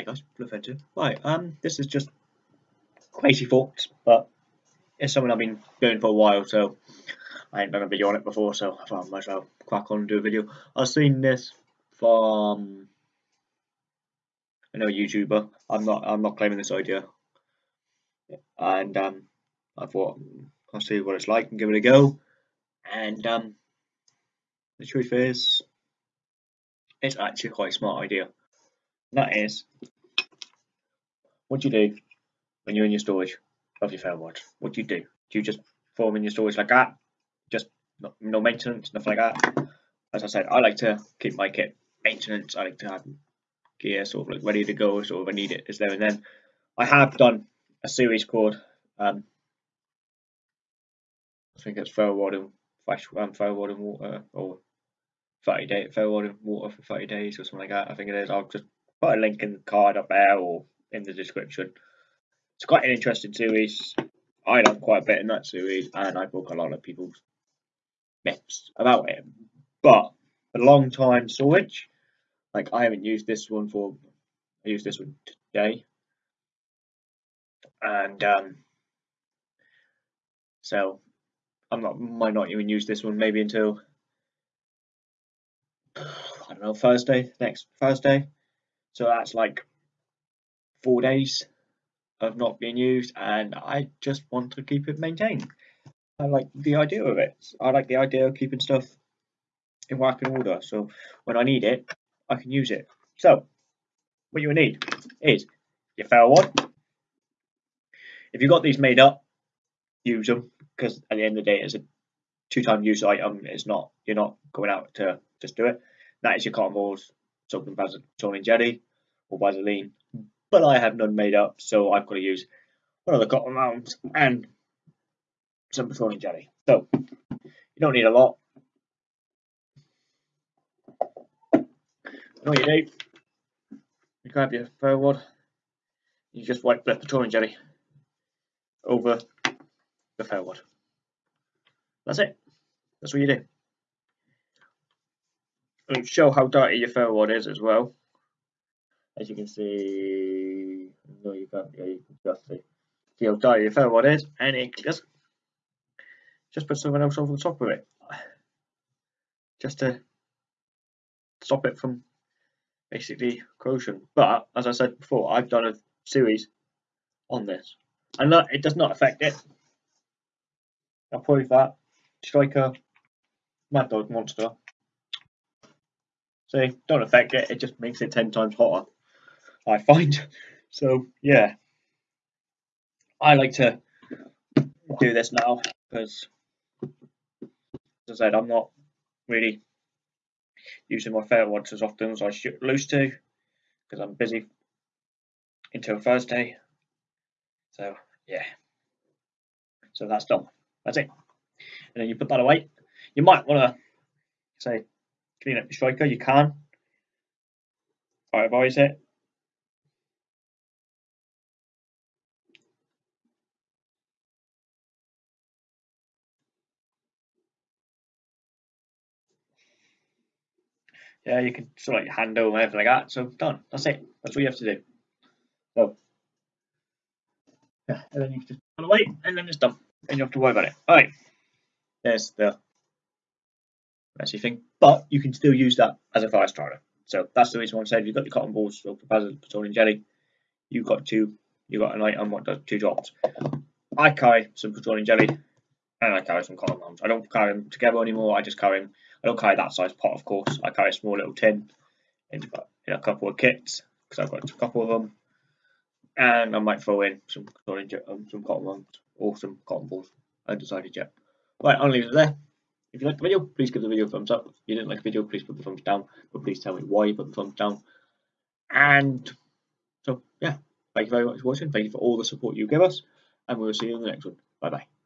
Hi guys, Bluefencer. Right, um, this is just crazy thoughts, but it's something I've been doing for a while, so I ain't done a video on it before, so I thought I might as well crack on and do a video. I've seen this from another YouTuber. I'm not I'm not claiming this idea. And um I thought I'll see what it's like and give it a go. And um the truth is it's actually quite a smart idea. That is what do you do when you're in your storage of your watch? What do you do? Do you just form in your storage like that? Just no, maintenance, nothing like that. As I said, I like to keep my kit maintenance. I like to have gear sort of like ready to go, sort of I need it is there and then. I have done a series called um, I think it's ferro rod and Fresh um, ferro rod and Water or 30 day ferro rod and Water for 30 days or something like that. I think it is. I'll just put a link in the card up there or in the description. It's quite an interesting series. I learned quite a bit in that series, and I broke a lot of people's myths about it. But a long time storage, like I haven't used this one for. I used this one today, and um, so I'm not might not even use this one maybe until I don't know Thursday next Thursday. So that's like four days of not being used, and I just want to keep it maintained. I like the idea of it. I like the idea of keeping stuff in working order, so when I need it, I can use it. So, what you need is your ferro rod. If you've got these made up, use them because at the end of the day, it's a two-time use item. It's not you're not going out to just do it. That is your cotton balls, soap and Vaseline jelly or Vaseline but I have none made up, so I've got to use one of the cotton rounds and some petroleum jelly. So you don't need a lot. what you do, you grab your ferro rod, you just wipe the petroleum jelly over the ferro rod. That's it. That's what you do. And show how dirty your ferro rod is as well as you can see, no, you can't. Yeah, you can just see. See how dirty your ferro rod is, and it just just put something else over the top of it, just to stop it from basically corrosion. But as I said before, I've done a series on this, and that it does not affect it. I'll prove that. Striker, Mad Dog Monster. See, don't affect it. It just makes it ten times hotter. I find. So yeah, I like to do this now because, as I said, I'm not really using my ferro rods as often as I should used to because I'm busy until Thursday. So yeah, so that's done. That's it. And then you put that away. You might want to say clean up your striker. You can. I advise it yeah, you can sort of like handle and everything like that. So done. That's it. That's what you have to do. So yeah, and then you can just put away, and then it's done. And you don't have to worry about it. All right. There's the messy thing, but you can still use that as a fire starter. So that's the reason why I said if you've got your cotton balls or petroleum jelly, you've got two. You've got an item what does two drops. I carry some petroleum jelly, and I carry some cotton balls. I don't carry them together anymore. I just carry them I don't carry that size pot, of course. I carry a small little tin in a couple of kits because I've got a couple of them. And I might throw in some um, some cotton balls or some cotton balls. I decided yet. Right, I'll leave it there. If you liked the video, please give the video a thumbs up. If you didn't like the video, please put the thumbs down. But please tell me why you put the thumbs down. And so, yeah, thank you very much for watching. Thank you for all the support you give us. And we'll see you in the next one. Bye bye.